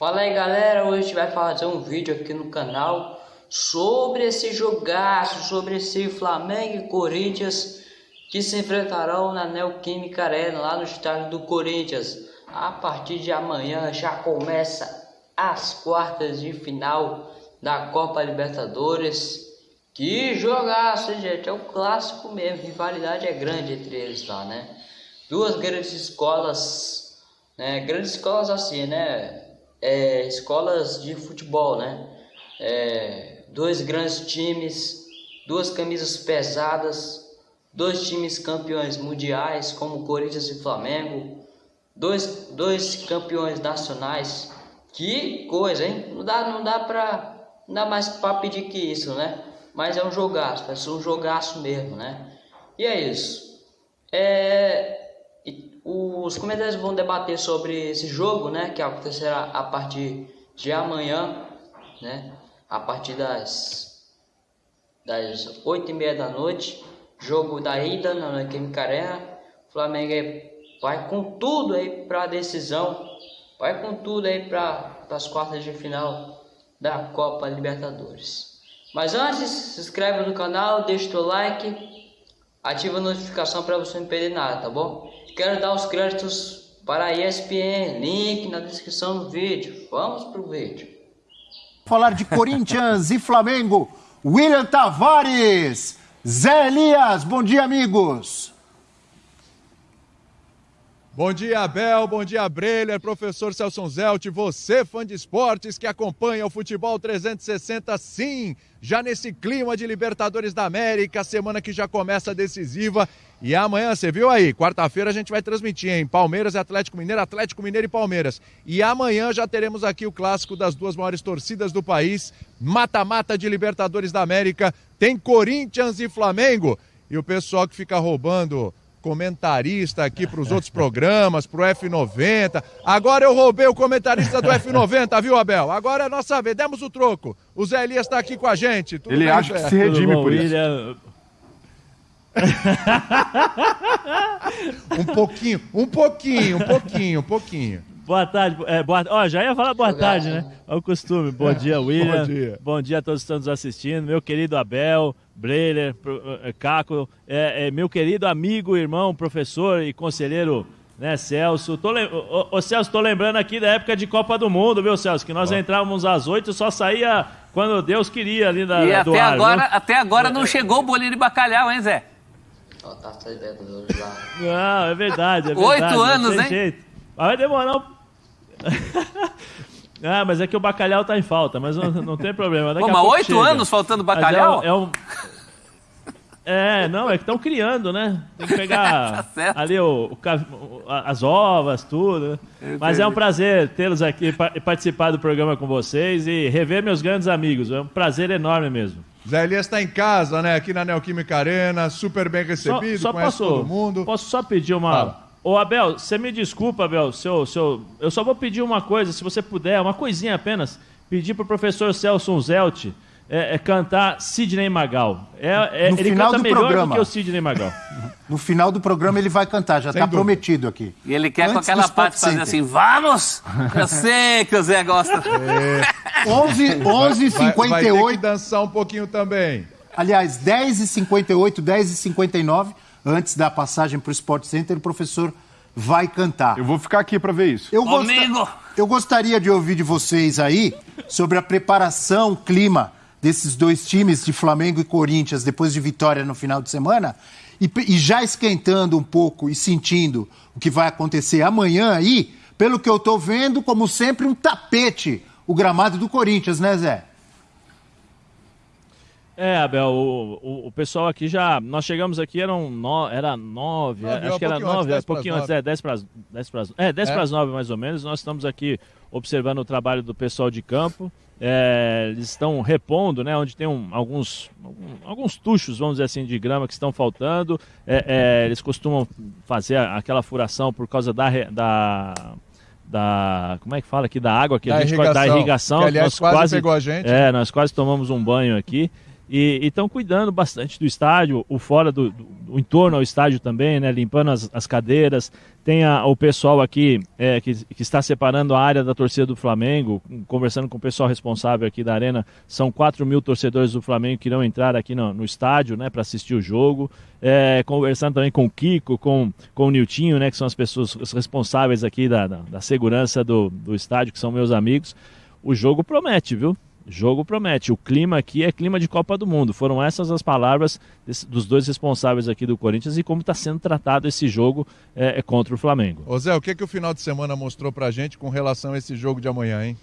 Fala aí galera, hoje a gente vai fazer um vídeo aqui no canal sobre esse jogaço, sobre esse Flamengo e Corinthians que se enfrentarão na Neoquímica Arena, lá no estádio do Corinthians. A partir de amanhã já começa as quartas de final da Copa Libertadores. Que jogaço, gente, é um clássico mesmo, rivalidade é grande entre eles lá, né? Duas grandes escolas, né? Grandes escolas assim, né? É, escolas de futebol, né? É, dois grandes times, duas camisas pesadas, dois times campeões mundiais como Corinthians e Flamengo, dois, dois campeões nacionais. Que coisa, hein? Não dá, não dá pra, não dá mais para pedir que isso, né? Mas é um jogaço, ser um jogaço mesmo, né? E é isso. É, os comentários vão debater sobre esse jogo, né, que acontecerá a partir de amanhã, né, a partir das das oito e meia da noite, jogo da ida na Química Arena. O Flamengo vai com tudo aí para a decisão, vai com tudo aí para as quartas de final da Copa Libertadores. Mas antes, se inscreve no canal, deixa o like ativa a notificação para você não perder nada, tá bom? Quero dar os créditos para a ESPN, link na descrição do vídeo. Vamos pro vídeo. Falar de Corinthians e Flamengo, William Tavares, Zé Elias, bom dia amigos. Bom dia, Abel. Bom dia, Breler. Professor Celso Zelt, você, fã de esportes que acompanha o Futebol 360, sim, já nesse clima de Libertadores da América, semana que já começa decisiva. E amanhã, você viu aí, quarta-feira a gente vai transmitir, hein? Palmeiras e Atlético Mineiro, Atlético Mineiro e Palmeiras. E amanhã já teremos aqui o clássico das duas maiores torcidas do país, mata-mata de Libertadores da América. Tem Corinthians e Flamengo. E o pessoal que fica roubando comentarista aqui para os outros programas, para o F90. Agora eu roubei o comentarista do F90, viu, Abel? Agora é nossa vez, demos o troco. O Zé Elias está aqui com a gente. Tudo Ele bem, acha que se redime bom, por isso. William... um pouquinho, um pouquinho, um pouquinho, um pouquinho. Boa tarde, é, boa, ó, já ia falar boa tarde, né? É o costume. Bom dia, William. Bom dia. Bom dia a todos que estão nos assistindo. Meu querido Abel, Breler, eh, Caco, é, é, meu querido amigo, irmão, professor e conselheiro, né, Celso. Tô, ô, ô, Celso, tô lembrando aqui da época de Copa do Mundo, viu, Celso? Que nós entrávamos às oito e só saía quando Deus queria ali na, e até ar, agora, até agora não chegou o bolinho de bacalhau, hein, Zé? Tá não, é verdade, é verdade. Oito anos, hein? Jeito. Vai demorar um... Ah, mas é que o bacalhau tá em falta, mas não, não tem problema. Daqui Pô, mas oito anos faltando bacalhau? É, um, é, um... é, não, é que estão criando, né? Tem que pegar tá ali o, o, as ovas, tudo. Né? Mas é um prazer tê-los aqui e participar do programa com vocês e rever meus grandes amigos. É um prazer enorme mesmo. Zé Elias está em casa, né? Aqui na Neoquímica Arena, super bem recebido, só, só conhece posso, todo mundo. Posso só pedir uma. Fala Ô Abel, você me desculpa, Abel, seu, seu, eu só vou pedir uma coisa, se você puder, uma coisinha apenas, pedir para o professor Celso Zelt é, é, cantar Sidney Magal. É, é, ele canta melhor programa. do que o Sidney Magal. No final do programa ele vai cantar, já está prometido aqui. E ele quer Antes com aquela parte fazer assim, vamos! Eu sei que o Zé gosta. É. 11, 11 58 vai, vai ter que dançar um pouquinho também. Aliás, 10 e 58, 10 e 59 antes da passagem para o Sport Center, o professor vai cantar. Eu vou ficar aqui para ver isso. Eu, gost... eu gostaria de ouvir de vocês aí sobre a preparação, clima desses dois times de Flamengo e Corinthians depois de vitória no final de semana e, e já esquentando um pouco e sentindo o que vai acontecer amanhã aí, pelo que eu estou vendo, como sempre, um tapete o gramado do Corinthians, né, Zé? É, Abel, o, o, o, pessoal aqui já. Nós chegamos aqui, eram no, era nove, nove acho que era nove, um pouquinho antes, é, dez para dez para é, dez é? para as nove mais ou menos. Nós estamos aqui observando o trabalho do pessoal de campo. É, eles estão repondo, né? Onde tem um, alguns, alguns tuchos, vamos dizer assim, de grama que estão faltando. É, é, eles costumam fazer aquela furação por causa da, da da como é que fala aqui da água que da a gente irrigação, da irrigação que, aliás, nós quase, quase pegou a gente é nós quase tomamos um banho aqui e estão cuidando bastante do estádio, o fora do, do, do, entorno ao estádio também, né? Limpando as, as cadeiras. Tem a, o pessoal aqui é, que, que, está separando a área da torcida do Flamengo, conversando com o pessoal responsável aqui da arena. São 4 mil torcedores do Flamengo que irão entrar aqui no, no estádio, né? Para assistir o jogo. É, conversando também com o Kiko, com, com o Niltinho, né? Que são as pessoas responsáveis aqui da, da, da segurança do, do estádio, que são meus amigos. O jogo promete, viu? Jogo promete. O clima aqui é clima de Copa do Mundo. Foram essas as palavras dos dois responsáveis aqui do Corinthians e como está sendo tratado esse jogo é, é, contra o Flamengo. Ô Zé, o que, que o final de semana mostrou pra gente com relação a esse jogo de amanhã, hein?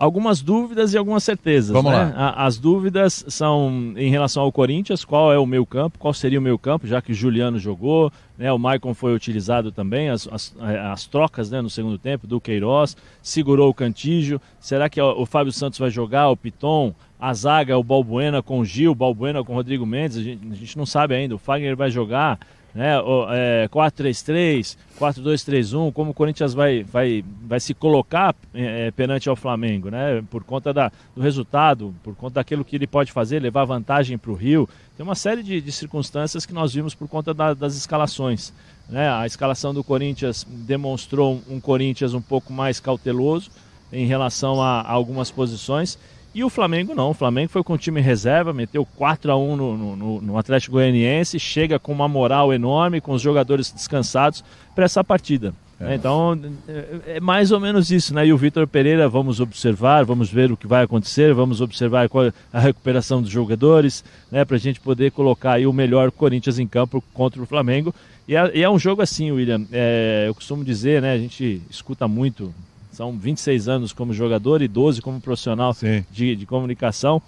Algumas dúvidas e algumas certezas. Vamos né? lá. As dúvidas são em relação ao Corinthians, qual é o meu campo, qual seria o meu campo, já que o Juliano jogou, né? o Maicon foi utilizado também, as, as, as trocas né, no segundo tempo do Queiroz, segurou o Cantígio, será que o Fábio Santos vai jogar, o Piton, a zaga, o Balbuena com o Gil, o Balbuena com o Rodrigo Mendes, a gente, a gente não sabe ainda, o Fagner vai jogar, né, é, 4-3-3, 4-2-3-1, como o Corinthians vai, vai, vai se colocar é, é, perante ao Flamengo, né, por conta da, do resultado, por conta daquilo que ele pode fazer, levar vantagem para o Rio. Tem uma série de, de, circunstâncias que nós vimos por conta da, das escalações. Né? A escalação do Corinthians demonstrou um Corinthians um pouco mais cauteloso em relação a, a algumas posições e o Flamengo não. O Flamengo foi com o time reserva, meteu 4 a 1 no, no, no Atlético Goianiense, chega com uma moral enorme, com os jogadores descansados para essa partida. É. Então, é, é mais ou menos isso, né? E o Vitor Pereira, vamos observar, vamos ver o que vai acontecer, vamos observar qual a recuperação dos jogadores, né? Para a gente poder colocar aí o melhor Corinthians em campo contra o Flamengo. E é, e é um jogo assim, William. É, eu costumo dizer, né? A gente escuta muito são 26 anos como jogador e 12 como profissional de, de comunicação.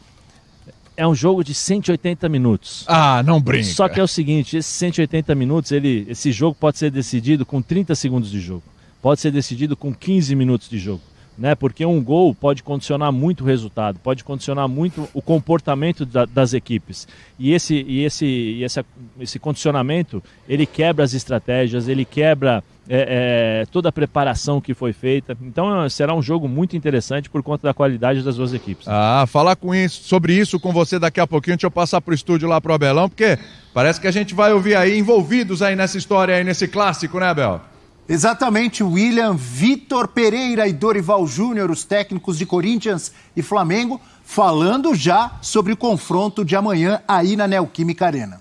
É um jogo de 180 minutos. Ah, não brinca. Só que é o seguinte, esses 180 minutos, ele, esse jogo pode ser decidido com 30 segundos de jogo. Pode ser decidido com 15 minutos de jogo né? Porque um gol pode condicionar muito o resultado, pode condicionar muito o comportamento da, das equipes. E esse e esse e esse, esse condicionamento ele quebra as estratégias, ele quebra é, é, toda a preparação que foi feita. Então será um jogo muito interessante por conta da qualidade das duas equipes. Ah, falar com isso, sobre isso com você daqui a pouquinho. Deixa eu passar para o estúdio lá pro Abelão, porque parece que a gente vai ouvir aí envolvidos aí nessa história aí nesse clássico, né, Abel? Exatamente, William, Vitor Pereira e Dorival Júnior, os técnicos de Corinthians e Flamengo, falando já sobre o confronto de amanhã aí na Neoquímica Arena.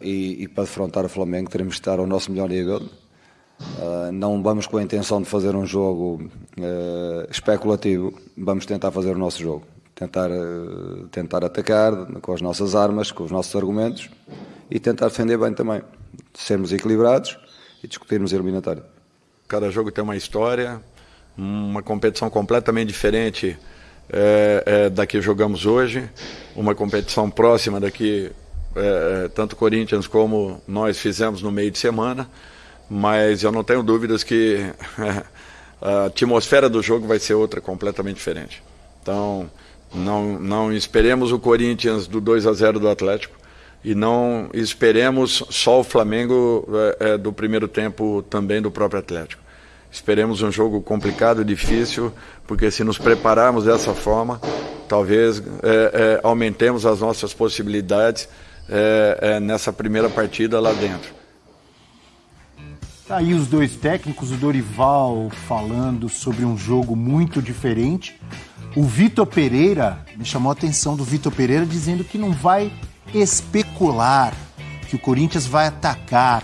E, e para defrontar o Flamengo teremos que estar ao nosso melhor nível. Uh, não vamos com a intenção de fazer um jogo uh, especulativo, vamos tentar fazer o nosso jogo. Tentar, uh, tentar atacar com as nossas armas, com os nossos argumentos e tentar defender bem também. Sermos equilibrados e discutirmos eliminatória. Cada jogo tem uma história, uma competição completamente diferente é, é, da que jogamos hoje, uma competição próxima da que é, tanto Corinthians como nós fizemos no meio de semana, mas eu não tenho dúvidas que a atmosfera do jogo vai ser outra completamente diferente. Então, não, não esperemos o Corinthians do 2 a 0 do Atlético, e não esperemos só o Flamengo é, é, do primeiro tempo também do próprio Atlético. Esperemos um jogo complicado, difícil, porque se nos prepararmos dessa forma, talvez é, é aumentemos as nossas possibilidades é, é, nessa primeira partida lá dentro. Tá aí os dois técnicos, o Dorival falando sobre um jogo muito diferente. O Vitor Pereira, me chamou a atenção do Vitor Pereira dizendo que não vai especular que o Corinthians vai atacar.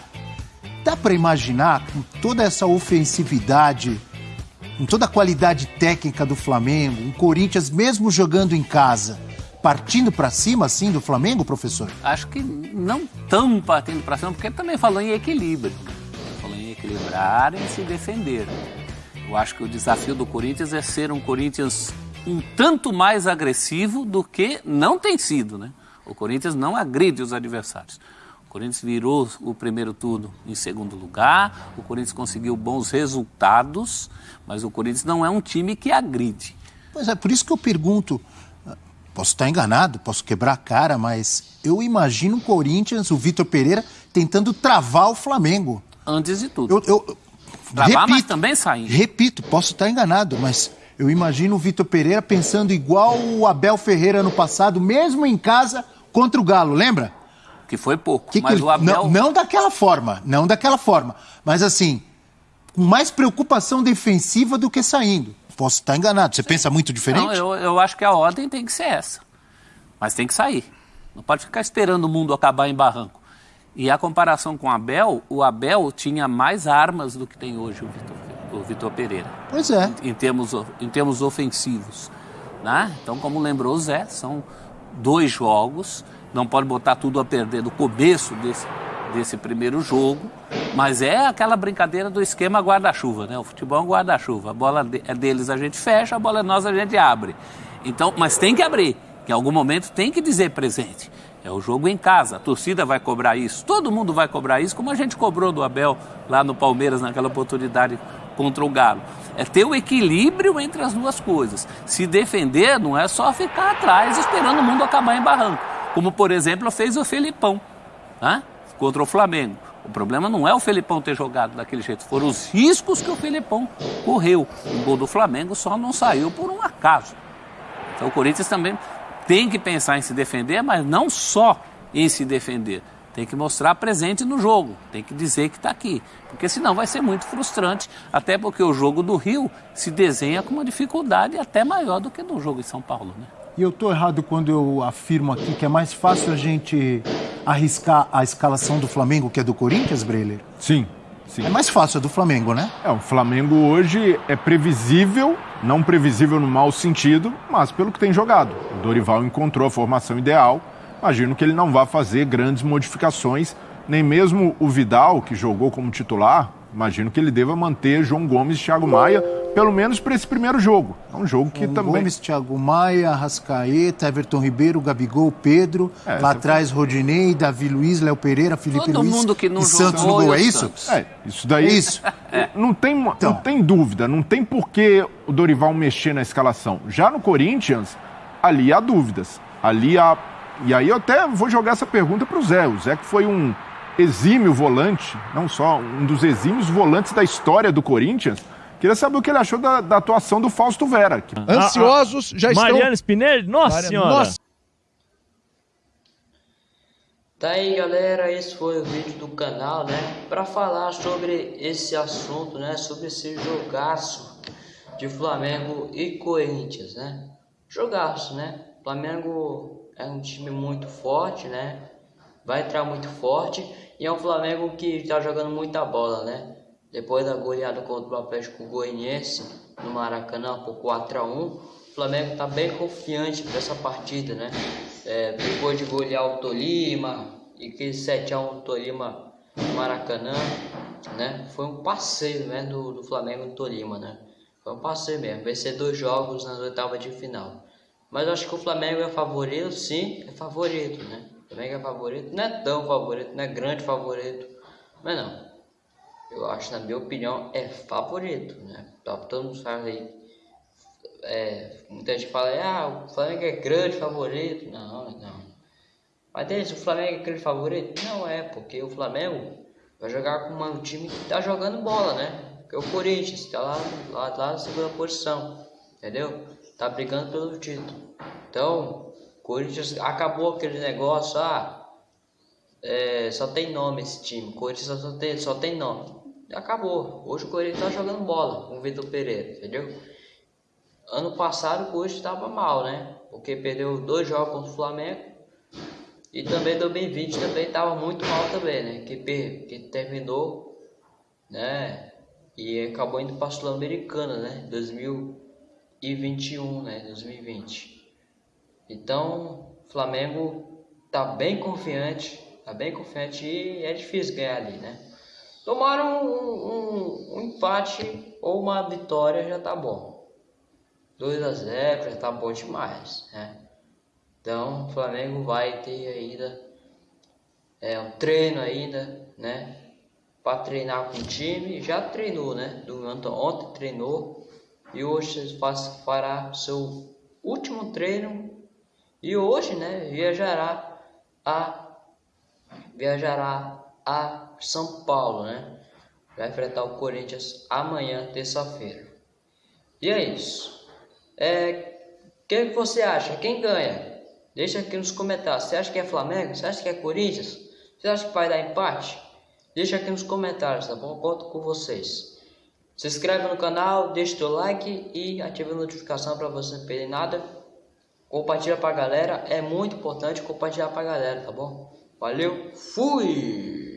Dá para imaginar com toda essa ofensividade, com toda a qualidade técnica do Flamengo, um Corinthians mesmo jogando em casa, partindo para cima assim do Flamengo, professor? Acho que não tão partindo para cima, porque também falou em equilíbrio. Falou em equilibrar e se defender. Eu acho que o desafio do Corinthians é ser um Corinthians um tanto mais agressivo do que não tem sido, né? O Corinthians não agride os adversários. O Corinthians virou o primeiro turno em segundo lugar, o Corinthians conseguiu bons resultados, mas o Corinthians não é um time que agride. Pois é, por isso que eu pergunto. Posso estar enganado, posso quebrar a cara, mas eu imagino o Corinthians, o Vitor Pereira, tentando travar o Flamengo. Antes de tudo. Eu, eu, travar, repito, mas também saindo. Repito, posso estar enganado, mas eu imagino o Vitor Pereira pensando igual o Abel Ferreira no passado, mesmo em casa, contra o Galo, lembra? Que foi pouco. Que mas que, o Abel... não, não daquela forma, não daquela forma. Mas assim, com mais preocupação defensiva do que saindo. Posso estar enganado. Você Sim. pensa muito diferente? Não, eu, eu acho que a ordem tem que ser essa. Mas tem que sair. Não pode ficar esperando o mundo acabar em barranco. E a comparação com o Abel, o Abel tinha mais armas do que tem hoje o Vitor, o Vitor Pereira. Pois é. Em, em, termos, em termos ofensivos. Né? Então, como lembrou o Zé, são dois jogos não pode botar tudo a perder no começo desse, desse primeiro jogo, mas é aquela brincadeira do esquema guarda-chuva, né? O futebol é um guarda-chuva. A bola é deles a gente fecha, a bola é nossa a gente abre. Então, mas tem que abrir, em algum momento tem que dizer presente. É o jogo em casa, a torcida vai cobrar isso, todo mundo vai cobrar isso, como a gente cobrou do Abel lá no Palmeiras naquela oportunidade contra o Galo. É ter o equilíbrio entre as duas coisas. Se defender não é só ficar atrás esperando o mundo acabar em barranco como por exemplo fez o Felipão né? contra o Flamengo. O problema não é o Felipão ter jogado daquele jeito, foram os riscos que o Felipão correu. O gol do Flamengo só não saiu por um acaso. Então o Corinthians também tem que pensar em se defender, mas não só em se defender. Tem que mostrar presente no jogo, tem que dizer que está aqui. Porque senão vai ser muito frustrante, até porque o jogo do Rio se desenha com uma dificuldade até maior do que no jogo em São Paulo. Né? E eu estou errado quando eu afirmo aqui que é mais fácil a gente arriscar a escalação do Flamengo que a do Corinthians, Breler? Sim, sim. É mais fácil a do Flamengo, né? É, o Flamengo hoje é previsível, não previsível no mau sentido, mas pelo que tem jogado. O Dorival encontrou a formação ideal. Imagino que ele não vá fazer grandes modificações, nem mesmo o Vidal, que jogou como titular, Imagino que ele deva manter João Gomes e Thiago Maia, pelo menos para esse primeiro jogo. É um jogo que João também. Gomes, Thiago Maia, Rascaeta, Everton Ribeiro, Gabigol, Pedro. É, lá atrás, foi... Rodinei, Davi Luiz, Léo Pereira, Felipe Todo Luiz. mundo que não e Santos no gol, é isso? É, isso daí. É isso. Não, tem, então. não tem dúvida, não tem por que o Dorival mexer na escalação. Já no Corinthians, ali há dúvidas. Ali há. E aí eu até vou jogar essa pergunta para o Zé. O Zé que foi um exímio volante, não só um dos exímios volantes da história do Corinthians. Queria saber o que ele achou da, da atuação do Fausto Vera. Que... Ansiosos, já estão... Mariana Spinelli? Nossa Mariana... Senhora! Nossa. Tá aí galera, esse foi o vídeo do canal, né? Para falar sobre esse assunto, né? Sobre esse jogaço de Flamengo e Corinthians, né? Jogaço, né? Flamengo é um time muito forte, né? Vai entrar muito forte e é um Flamengo que está jogando muita bola, né? Depois da goleada contra o Atlético Goianiense no Maracanã por 4 a 1 o Flamengo está bem confiante para essa partida, né? É, depois de golear o Tolima e que 7 a 1 o Tolima no Maracanã, né? Foi um passeio, né, do, do Flamengo no Tolima, né? Foi um passeio mesmo, vai ser dois jogos nas oitavas de final. Mas acho que o Flamengo é favorito, sim, é favorito, né? Também é favorito, não é tão favorito, não é grande favorito, mas não. Eu acho, na minha opinião, é favorito, né? Tá, todo mundo fala aí. É, muita gente fala, ah, o Flamengo é grande favorito. Não, não. Mas desde o Flamengo é grande favorito? Não é, porque o Flamengo vai jogar com um time que tá jogando bola, né? Que é o Corinthians, tá lá, lá, lá na segunda posição, entendeu? Tá brigando pelo título. Então, Corinthians acabou aquele negócio, ah, é, só tem nome esse time, Corinthians só tem, só tem nome. Acabou. Hoje o Corinthians tá jogando bola com o Vitor Pereira, entendeu? Ano passado o Corinthians estava mal, né? Porque perdeu dois jogos contra o Flamengo. E também 2020 também estava muito mal também, né? Que, que terminou, né? E acabou indo para a Sul-Americana, né? 2021, né? 2020. Então, o Flamengo tá bem confiante, tá bem confiante e é difícil ganhar ali, né? Tomar um, um, um empate ou uma vitória já tá bom. 2 a 0 já tá bom demais, né? Então, o Flamengo vai ter ainda é, um treino ainda, né? Para treinar com o time, já treinou, né? Do, ontem treinou e hoje faz, fará seu último treino e hoje, né, viajará a viajará a São Paulo, né? Vai enfrentar o Corinthians amanhã, terça-feira. E é isso. É, o que você acha? Quem ganha? Deixa aqui nos comentários. Você acha que é Flamengo? Você acha que é Corinthians? Você acha que vai dar empate? Deixa aqui nos comentários, tá bom? Conto com vocês. Se inscreve no canal, deixa o teu like e ativa a notificação para você não perder nada. Compartilha pra galera, é muito importante compartilhar pra galera, tá bom? Valeu, fui!